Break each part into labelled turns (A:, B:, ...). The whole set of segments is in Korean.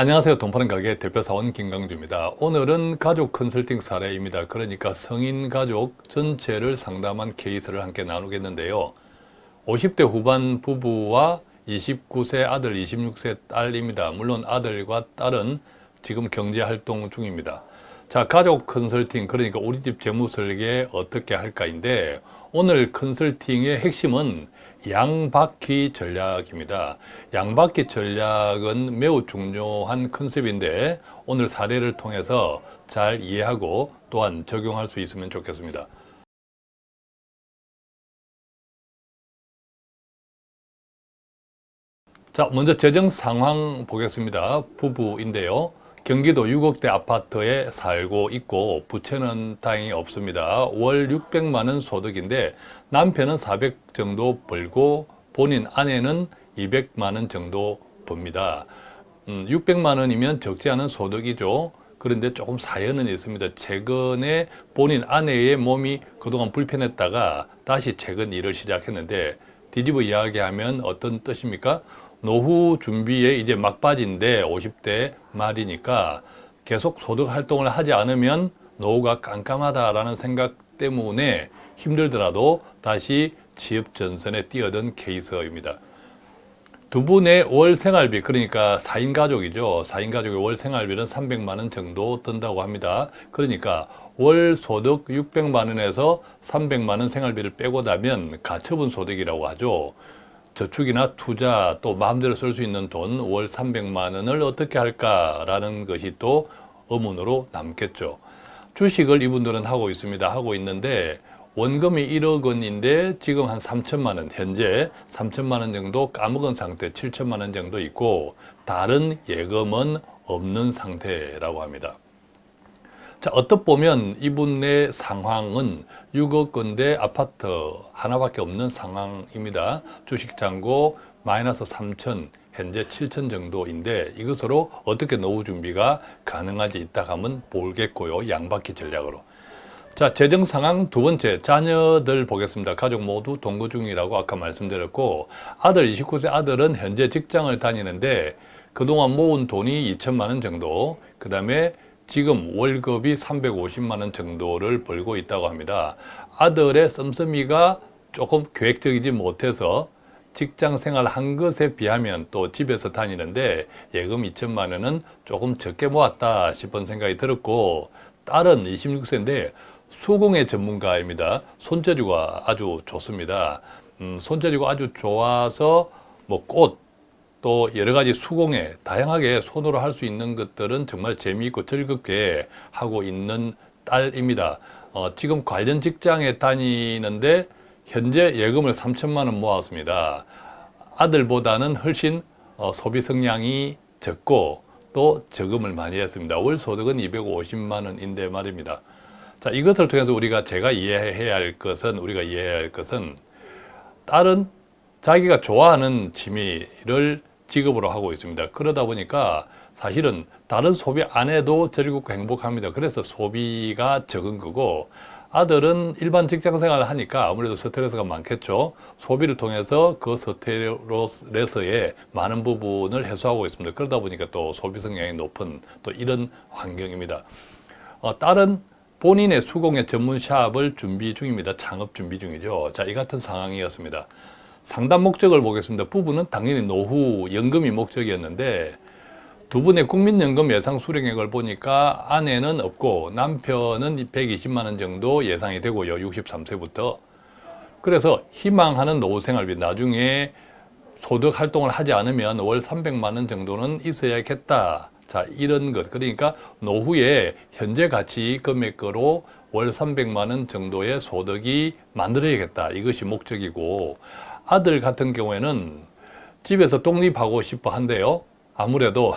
A: 안녕하세요. 동파는 가게 대표사원 김강주입니다. 오늘은 가족 컨설팅 사례입니다. 그러니까 성인 가족 전체를 상담한 케이스를 함께 나누겠는데요. 50대 후반 부부와 29세 아들, 26세 딸입니다. 물론 아들과 딸은 지금 경제활동 중입니다. 자, 가족 컨설팅, 그러니까 우리 집 재무설계 어떻게 할까 인데 오늘 컨설팅의 핵심은 양바퀴 전략입니다. 양바퀴 전략은 매우 중요한 컨셉인데 오늘 사례를 통해서 잘 이해하고 또한 적용할 수 있으면 좋겠습니다. 자, 먼저 재정 상황 보겠습니다. 부부인데요. 경기도 6억대 아파트에 살고 있고 부채는 다행히 없습니다. 월 600만 원 소득인데 남편은 400 정도 벌고 본인 아내는 200만 원 정도 법니다. 음, 600만 원이면 적지 않은 소득이죠. 그런데 조금 사연은 있습니다. 최근에 본인 아내의 몸이 그동안 불편했다가 다시 최근 일을 시작했는데 뒤집어 이야기하면 어떤 뜻입니까? 노후 준비에 이제 막바지인데 50대 말이니까 계속 소득 활동을 하지 않으면 노후가 깜깜하다라는 생각 때문에 힘들더라도 다시 취업 전선에 뛰어든 케이스입니다. 두 분의 월 생활비 그러니까 4인 가족이죠. 4인 가족의 월 생활비는 300만 원 정도 든다고 합니다. 그러니까 월 소득 600만 원에서 300만 원 생활비를 빼고 나면 가처분 소득이라고 하죠. 저축이나 투자 또 마음대로 쓸 수 있는 돈 월 300만 원을 어떻게 할까라는 것이 또 의문으로 남겠죠. 주식을 이분들은 하고 있습니다. 하고 있는데 원금이 1억 원인데 지금 한 3천만 원, 현재 3천만 원 정도 까먹은 상태, 7천만 원 정도 있고 다른 예금은 없는 상태라고 합니다. 자, 어떻 보면 이분의 상황은 6억 건대 아파트 하나밖에 없는 상황입니다. 주식 잔고 마이너스 3천, 현재 7천 정도인데 이것으로 어떻게 노후 준비가 가능하지 있다 하면 보겠고요. 양바퀴 전략으로. 자, 재정 상황 두 번째, 자녀들 보겠습니다. 가족 모두 동거 중이라고 아까 말씀드렸고 아들 29세 아들은 현재 직장을 다니는데 그동안 모은 돈이 2천만 원 정도 그 다음에 지금 월급이 350만 원 정도를 벌고 있다고 합니다. 아들의 씀씀이가 조금 계획적이지 못해서 직장 생활 한 것에 비하면 또 집에서 다니는데 예금 2천만 원은 조금 적게 모았다 싶은 생각이 들었고 딸은 26세인데 수공예 전문가입니다. 손재주가 아주 좋습니다. 음, 손재주가 아주 좋아서 뭐 꽃 또 여러 가지 수공예 다양하게 손으로 할 수 있는 것들은 정말 재미있고 즐겁게 하고 있는 딸입니다. 어, 지금 관련 직장에 다니는데 현재 예금을 3천만 원 모았습니다. 아들보다는 훨씬 어, 소비 성향이 적고 또 저금을 많이 했습니다. 월 소득은 250만 원인데 말입니다. 자, 이것을 통해서 우리가 제가 이해해야 할 것은 우리가 이해해야 할 것은 딸은 자기가 좋아하는 취미를 직업으로 하고 있습니다. 그러다 보니까 사실은 다른 소비 안 해도 즐겁고 행복합니다. 그래서 소비가 적은 거고 아들은 일반 직장 생활을 하니까 아무래도 스트레스가 많겠죠. 소비를 통해서 그 스트레스의 많은 부분을 해소하고 있습니다. 그러다 보니까 또 소비 성향이 높은 또 이런 환경입니다. 어, 딸은 본인의 수공예 전문 샵을 준비 중입니다. 창업 준비 중이죠. 자, 이 같은 상황이었습니다. 상담 목적을 보겠습니다. 부부는 당연히 노후 연금이 목적이었는데 두 분의 국민연금 예상 수령액을 보니까 아내는 없고 남편은 120만 원 정도 예상이 되고요. 63세부터. 그래서 희망하는 노후 생활비 나중에 소득 활동을 하지 않으면 월 300만 원 정도는 있어야겠다. 자, 이런 것. 그러니까 노후에 현재 가치 금액으로 월 300만 원 정도의 소득이 만들어야겠다. 이것이 목적이고 아들 같은 경우에는 집에서 독립하고 싶어 한대요. 아무래도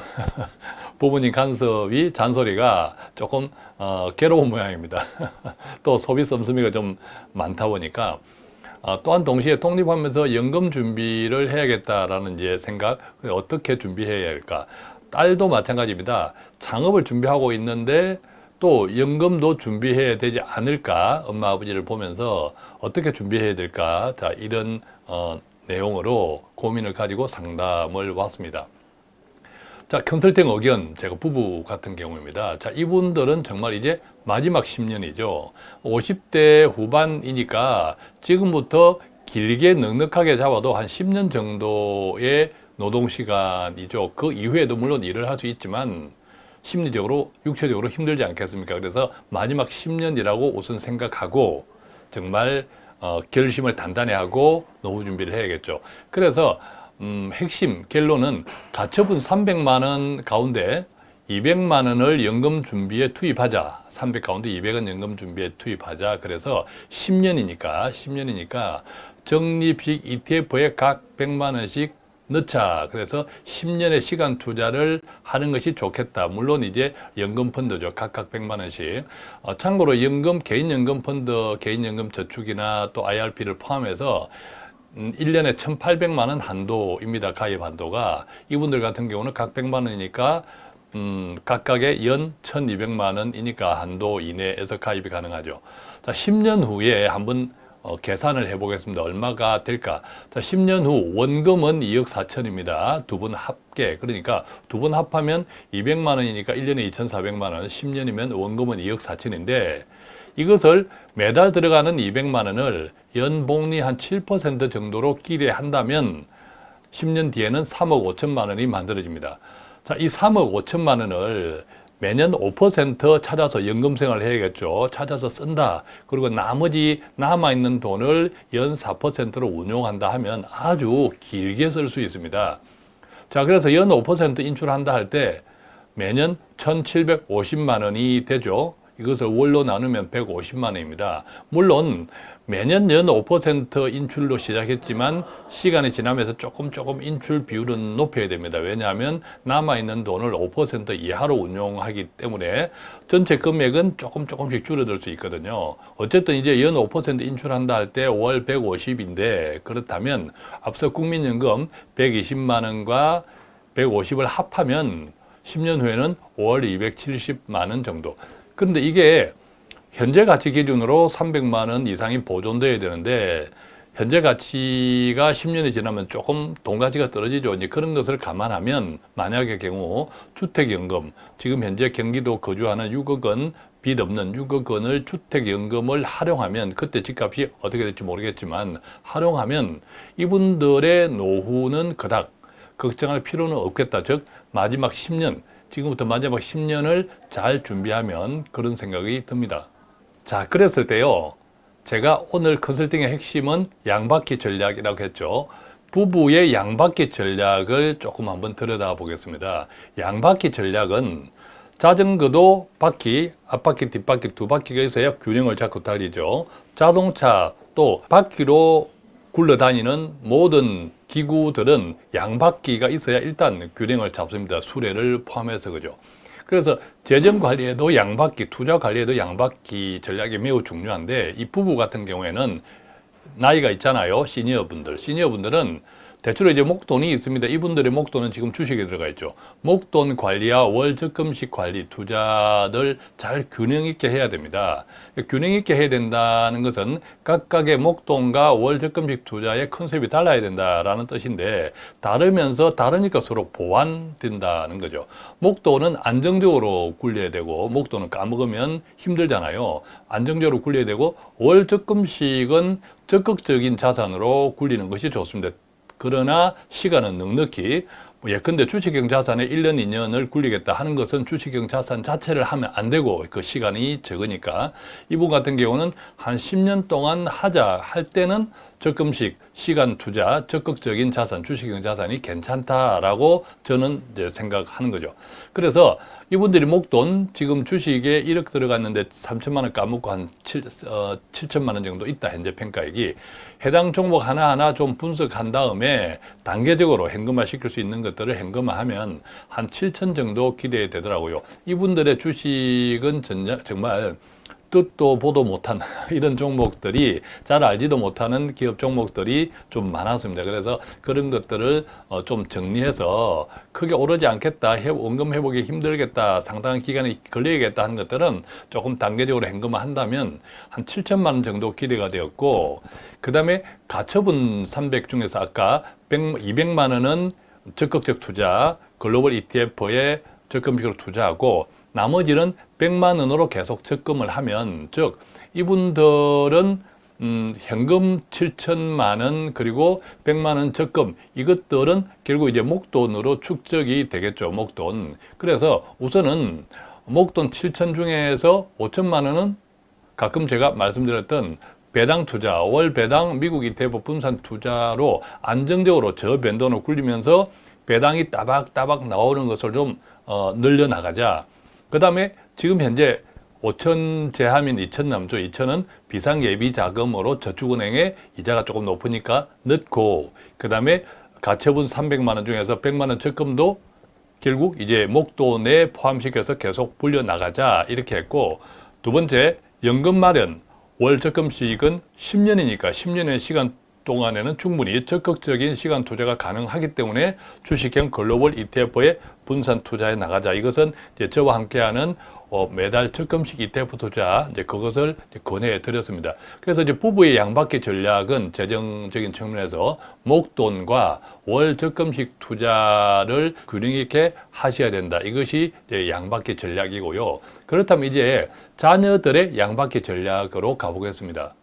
A: 부모님 간섭이 잔소리가 조금 어, 괴로운 모양입니다. 또 소비 씀씀이가 좀 많다 보니까 어, 또한 동시에 독립하면서 연금 준비를 해야겠다라는 이제 생각 어떻게 준비해야 할까 딸도 마찬가지입니다. 창업을 준비하고 있는데 또 연금도 준비해야 되지 않을까 엄마 아버지를 보면서 어떻게 준비해야 될까 자 이런 어, 내용으로 고민을 가지고 상담을 왔습니다. 자, 컨설팅 의견, 제가 부부 같은 경우입니다. 자, 이분들은 정말 이제 마지막 10년이죠. 50대 후반이니까 지금부터 길게 넉넉하게 잡아도 한 10년 정도의 노동시간이죠. 그 이후에도 물론 일을 할 수 있지만 심리적으로, 육체적으로 힘들지 않겠습니까? 그래서 마지막 10년이라고 우선 생각하고 정말 어, 결심을 단단히 하고 노후 준비를 해야겠죠. 그래서 음, 핵심 결론은 가처분 300만 원 가운데 200만 원을 연금 준비에 투입하자. 300 가운데 200은 연금 준비에 투입하자. 그래서 10년이니까 10년이니까 적립식 ETF에 각 100만 원씩 넣자. 그래서 10년의 시간 투자를 하는 것이 좋겠다. 물론 이제 연금 펀드죠. 각각 100만 원씩. 어, 참고로 연금, 개인연금 펀드, 개인연금 저축이나 또 IRP를 포함해서 음, 1년에 1,800만 원 한도입니다. 가입 한도가. 이분들 같은 경우는 각 100만 원이니까 음, 각각의 연 1,200만 원이니까 한도 이내에서 가입이 가능하죠. 자, 10년 후에 한번 어, 계산을 해보겠습니다. 얼마가 될까? 자, 10년 후 원금은 2억 4천입니다. 두 분 합계. 그러니까 두 분 합하면 200만 원이니까 1년에 2,400만 원, 10년이면 원금은 2억 4천인데 이것을 매달 들어가는 200만 원을 연복리 한 7% 정도로 기대한다면 10년 뒤에는 3억 5천만 원이 만들어집니다. 자, 이 3억 5천만 원을 매년 5% 찾아서 연금 생활을 해야겠죠. 찾아서 쓴다. 그리고 나머지 남아있는 돈을 연 4%로 운용한다 하면 아주 길게 쓸 수 있습니다. 자, 그래서 연 5% 인출한다 할 때 매년 1,750만 원이 되죠. 이것을 월로 나누면 150만 원입니다. 물론 매년 연 5% 인출로 시작했지만 시간이 지나면서 조금 조금 인출 비율은 높여야 됩니다. 왜냐하면 남아있는 돈을 5% 이하로 운용하기 때문에 전체 금액은 조금 조금씩 줄어들 수 있거든요. 어쨌든 이제 연 5% 인출한다 할 때 월 150인데 그렇다면 앞서 국민연금 120만 원과 150을 합하면 10년 후에는 월 270만 원 정도. 그런데 이게 현재 가치 기준으로 300만 원 이상이 보존돼야 되는데 현재 가치가 10년이 지나면 조금 돈 가치가 떨어지죠. 이제 그런 것을 감안하면 만약의 경우 주택연금 지금 현재 경기도 거주하는 6억 원 빚 없는 6억 원을 주택연금을 활용하면 그때 집값이 어떻게 될지 모르겠지만 활용하면 이분들의 노후는 그닥 걱정할 필요는 없겠다. 즉 마지막 10년 지금부터 마지막 10년을 잘 준비하면 그런 생각이 듭니다. 자, 그랬을 때요. 제가 오늘 컨설팅의 핵심은 양바퀴 전략이라고 했죠. 부부의 양바퀴 전략을 조금 한번 들여다 보겠습니다. 양바퀴 전략은 자전거도 바퀴, 앞바퀴, 뒷바퀴 두 바퀴가 있어야 균형을 잡고 달리죠. 자동차 또 바퀴로 굴러다니는 모든 기구들은 양바퀴가 있어야 일단 균형을 잡습니다. 수레를 포함해서 그죠. 그래서 재정 관리에도 양바퀴, 투자 관리에도 양바퀴 전략이 매우 중요한데 이 부부 같은 경우에는 나이가 있잖아요. 시니어 분들. 시니어 분들은 대체로 이제 목돈이 있습니다. 이분들의 목돈은 지금 주식에 들어가 있죠. 목돈 관리와 월 적금식 관리, 투자를 잘 균형 있게 해야 됩니다. 균형 있게 해야 된다는 것은 각각의 목돈과 월 적금식 투자의 컨셉이 달라야 된다라는 뜻인데 다르면서 다르니까 서로 보완된다는 거죠. 목돈은 안정적으로 굴려야 되고 목돈은 까먹으면 힘들잖아요. 안정적으로 굴려야 되고 월 적금식은 적극적인 자산으로 굴리는 것이 좋습니다. 그러나 시간은 넉넉히 뭐 예컨대 주식형 자산에 1년, 2년을 굴리겠다 하는 것은 주식형 자산 자체를 하면 안 되고 그 시간이 적으니까. 이분 같은 경우는 한 10년 동안 하자 할 때는 적금식, 시간 투자, 적극적인 자산, 주식형 자산이 괜찮다라고 저는 이제 생각하는 거죠. 그래서 이분들이 목돈 지금 주식에 1억 들어갔는데 3천만 원 까먹고 한 7, 어, 7천만 원 정도 있다 현재 평가액이 해당 종목 하나하나 좀 분석한 다음에 단계적으로 현금화 시킬 수 있는 것들을 현금화하면 한 7천 정도 기대되더라고요. 이분들의 주식은 정말 뜻도 보도 못한 이런 종목들이 잘 알지도 못하는 기업 종목들이 좀 많았습니다. 그래서 그런 것들을 어, 좀 정리해서 크게 오르지 않겠다, 원금 회복이 힘들겠다, 상당한 기간이 걸리겠다 하는 것들은 조금 단계적으로 현금화 한다면 한 7천만 원 정도 기대가 되었고 그 다음에 가처분 300 중에서 아까 100, 200만 원은 적극적 투자, 글로벌 ETF에 적금식으로 투자하고 나머지는 100만 원으로 계속 적금을 하면 즉 이분들은 음, 현금 7천만 원 그리고 100만 원 적금 이것들은 결국 이제 목돈으로 축적이 되겠죠 목돈 그래서 우선은 목돈 7천 중에서 5천만 원은 가끔 제가 말씀드렸던 배당 투자, 월 배당 미국 ETF 분산 투자로 안정적으로 저변동을 굴리면서 배당이 따박따박 나오는 것을 좀 어, 늘려나가자. 그 다음에 지금 현재 5천 제하면 2천 남죠. 2천은 비상예비 자금으로 저축은행에 이자가 조금 높으니까 넣고 그 다음에 가처분 300만 원 중에서 100만 원 적금도 결국 이제 목돈에 포함시켜서 계속 불려나가자 이렇게 했고 두 번째 연금 마련 월 적금식은 10년이니까 10년의 시간 동안에는 충분히 적극적인 시간 투자가 가능하기 때문에 주식형 글로벌 ETF에 분산 투자해 나가자. 이것은 이제 저와 함께하는 어, 매달 적금식 ETF 투자 이제 그것을 이제 권해 드렸습니다. 그래서 이제 부부의 양바퀴 전략은 재정적인 측면에서 목돈과 월 적금식 투자를 균형 있게 하셔야 된다. 이것이 이제 양바퀴 전략이고요. 그렇다면 이제 자녀들의 양바퀴 전략으로 가보겠습니다.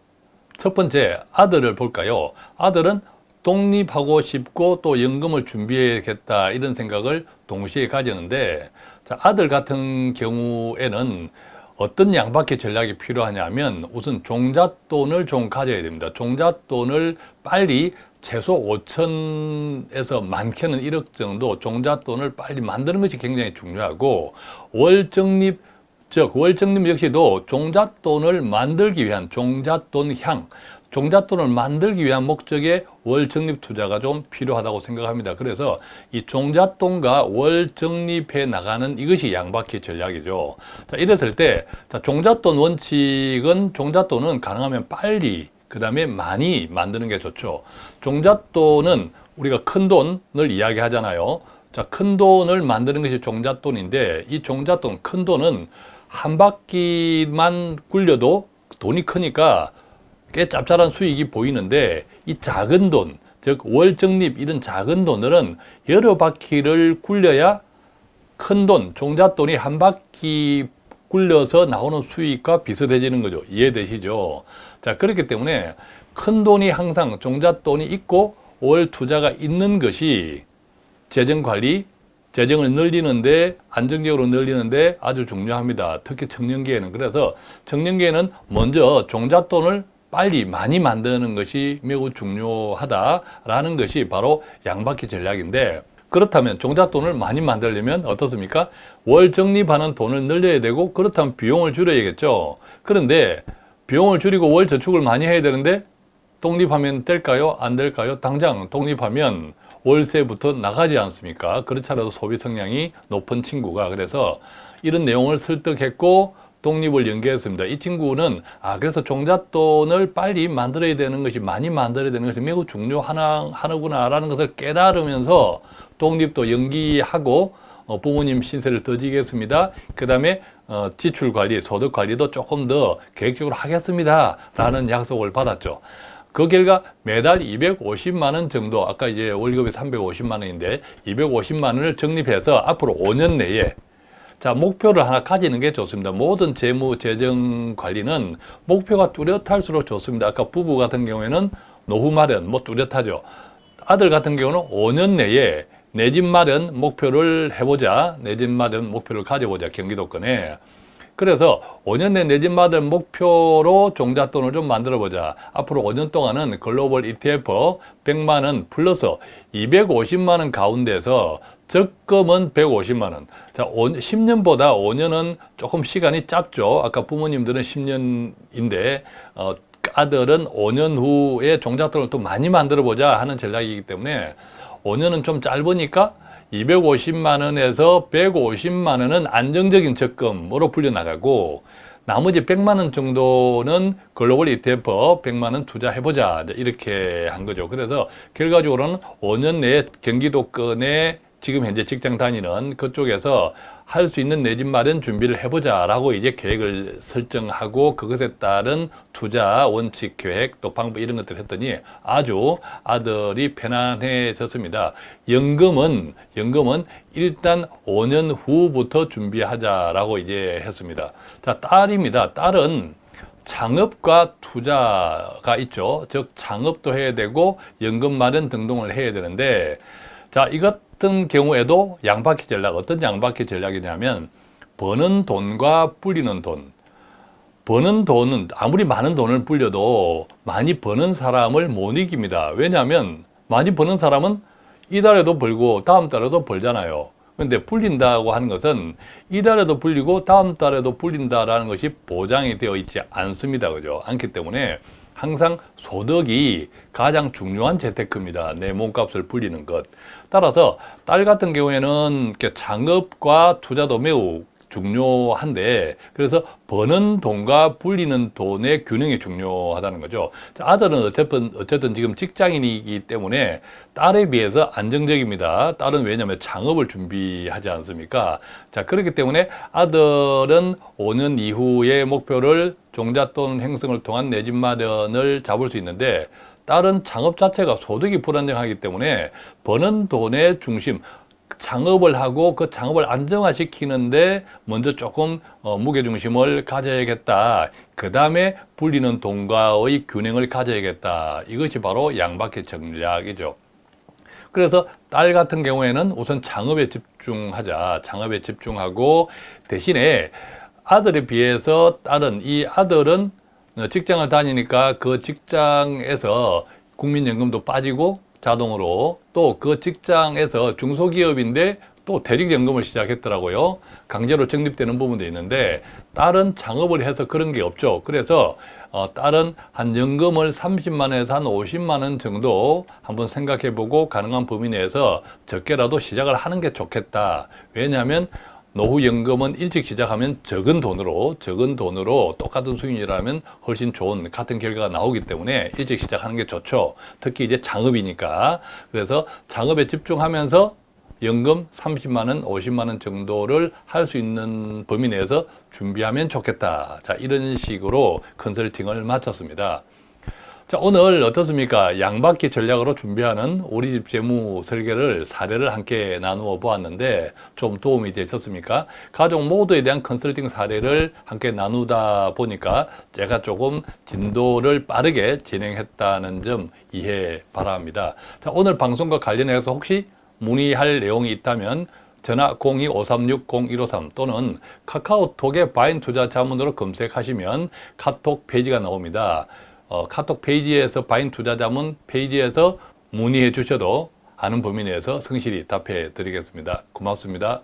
A: 첫 번째 아들을 볼까요? 아들은 독립하고 싶고 또 연금을 준비해야겠다 이런 생각을 동시에 가졌는데 자, 아들 같은 경우에는 어떤 양바퀴 전략이 필요하냐면 우선 종잣돈을 좀 가져야 됩니다. 종잣돈을 빨리 최소 5천에서 많게는 1억 정도 종잣돈을 빨리 만드는 것이 굉장히 중요하고 월적립 즉 월적립 역시도 종잣돈을 만들기 위한 종잣돈향 종잣돈을 만들기 위한 목적의 월적립 투자가 좀 필요하다고 생각합니다. 그래서 이 종잣돈과 월적립해 나가는 이것이 양바퀴 전략이죠. 자, 이랬을 때 자, 종잣돈 원칙은 종잣돈은 가능하면 빨리 그 다음에 많이 만드는 게 좋죠. 종잣돈은 우리가 큰 돈을 이야기하잖아요. 자, 큰 돈을 만드는 것이 종잣돈인데 이 종잣돈, 큰 돈은 한 바퀴만 굴려도 돈이 크니까 꽤 짭짤한 수익이 보이는데 이 작은 돈, 즉 월적립 이런 작은 돈들은 여러 바퀴를 굴려야 큰 돈, 종잣돈이 한 바퀴 굴려서 나오는 수익과 비슷해지는 거죠. 이해되시죠? 자, 그렇기 때문에 큰 돈이 항상 종잣돈이 있고 월 투자가 있는 것이 재정관리, 재정을 늘리는데 안정적으로 늘리는데 아주 중요합니다. 특히 청년기에는 그래서 청년기에는 먼저 종잣돈을 빨리 많이 만드는 것이 매우 중요하다라는 것이 바로 양바퀴 전략인데 그렇다면 종잣돈을 많이 만들려면 어떻습니까? 월 적립하는 돈을 늘려야 되고 그렇다면 비용을 줄여야겠죠. 그런데 비용을 줄이고 월 저축을 많이 해야 되는데 독립하면 될까요? 안 될까요? 당장 독립하면 월세부터 나가지 않습니까? 그렇지 않아도 소비 성향이 높은 친구가 그래서 이런 내용을 설득했고 독립을 연계했습니다. 이 친구는 아 그래서 종잣돈을 빨리 만들어야 되는 것이 많이 만들어야 되는 것이 매우 중요하구나라는 것을 깨달으면서 독립도 연기하고 어, 부모님 신세를 더 지겠습니다. 그 다음에 어, 지출 관리, 소득 관리도 조금 더 계획적으로 하겠습니다. 라는 약속을 받았죠. 그 결과 매달 250만 원 정도, 아까 이제 월급이 350만 원인데 250만 원을 적립해서 앞으로 5년 내에 자, 목표를 하나 가지는 게 좋습니다. 모든 재무, 재정 관리는 목표가 뚜렷할수록 좋습니다. 아까 부부 같은 경우에는 노후 마련, 뭐 뚜렷하죠. 아들 같은 경우는 5년 내에 내 집 마련 목표를 해보자. 내 집 마련 목표를 가져보자. 경기도권에. 그래서 5년 내 내 집 마련 목표로 종잣돈을 좀 만들어 보자. 앞으로 5년 동안은 글로벌 ETF 100만 원 플러스 250만 원 가운데서 적금은 150만 원. 자, 10년보다 5년은 조금 시간이 짧죠. 아까 부모님들은 10년인데 어, 아들은 5년 후에 종잣돈을 또 많이 만들어 보자 하는 전략이기 때문에 5년은 좀 짧으니까 250만 원에서 150만 원은 안정적인 적금으로 불려나가고 나머지 100만 원 정도는 글로벌 ETF 100만 원 투자해보자 이렇게 한 거죠. 그래서 결과적으로는 5년 내에 경기도권에 지금 현재 직장 다니는 그쪽에서 할 수 있는 내 집 마련 준비를 해보자 라고 이제 계획을 설정하고 그것에 따른 투자 원칙 계획 또 방법 이런 것들을 했더니 아주 아들이 편안해졌습니다. 연금은 연금은 일단 5년 후부터 준비하자라고 이제 했습니다. 자 딸입니다. 딸은 창업과 투자가 있죠. 즉 창업도 해야 되고 연금 마련 등등을 해야 되는데 자, 이 같은 경우에도 양바퀴 전략, 어떤 양바퀴 전략이냐면 버는 돈과 불리는 돈. 버는 돈은 아무리 많은 돈을 불려도 많이 버는 사람을 못 이깁니다. 왜냐하면 많이 버는 사람은 이달에도 벌고 다음 달에도 벌잖아요. 근데 불린다고 하는 것은 이달에도 불리고 다음 달에도 불린다라는 것이 보장이 되어 있지 않습니다. 그죠? 않기 때문에 항상 소득이 가장 중요한 재테크입니다. 내 몸값을 불리는 것. 따라서 딸 같은 경우에는 창업과 투자도 매우 중요한데 그래서 버는 돈과 불리는 돈의 균형이 중요하다는 거죠. 아들은 어쨌든 어쨌든 지금 직장인이기 때문에 딸에 비해서 안정적입니다. 딸은 왜냐하면 창업을 준비하지 않습니까? 자 그렇기 때문에 아들은 5년 이후의 목표를 종잣돈 행성을 통한 내 집 마련을 잡을 수 있는데 딸은 창업 자체가 소득이 불안정하기 때문에 버는 돈의 중심 창업을 하고 그 창업을 안정화시키는데 먼저 조금 어, 무게중심을 가져야겠다. 그 다음에 불리는 돈과의 균형을 가져야겠다. 이것이 바로 양바퀴 전략이죠. 그래서 딸 같은 경우에는 우선 창업에 집중하자. 창업에 집중하고 대신에 아들에 비해서 딸은 이 아들은 직장을 다니니까 그 직장에서 국민연금도 빠지고 자동으로 또 그 직장에서 중소기업인데 또 대리연금을 시작했더라고요. 강제로 적립되는 부분도 있는데 딸은 창업을 해서 그런 게 없죠. 그래서 어, 딸은 한 연금을 30만에서 한 50만 원 정도 한번 생각해 보고 가능한 범위 내에서 적게라도 시작을 하는 게 좋겠다. 왜냐하면 노후연금은 일찍 시작하면 적은 돈으로 적은 돈으로 똑같은 수익이라면 훨씬 좋은 같은 결과가 나오기 때문에 일찍 시작하는 게 좋죠. 특히 이제 창업이니까. 그래서 창업에 집중하면서 연금 30만원 50만원 정도를 할 수 있는 범위 내에서 준비하면 좋겠다. 자 이런 식으로 컨설팅을 마쳤습니다 자 오늘 어떻습니까? 양바퀴 전략으로 준비하는 우리 집 재무 설계를 사례를 함께 나누어 보았는데 좀 도움이 되셨습니까? 가족 모두에 대한 컨설팅 사례를 함께 나누다 보니까 제가 조금 진도를 빠르게 진행했다는 점 이해 바랍니다. 자 오늘 방송과 관련해서 혹시 문의할 내용이 있다면 전화 02-536-0153 또는 카카오톡의 바인 투자 자문으로 검색하시면 카톡 페이지가 나옵니다. 어, 카톡 페이지에서 바인 투자자문 페이지에서 문의해 주셔도 아는 범위 내에서 성실히 답해 드리겠습니다. 고맙습니다.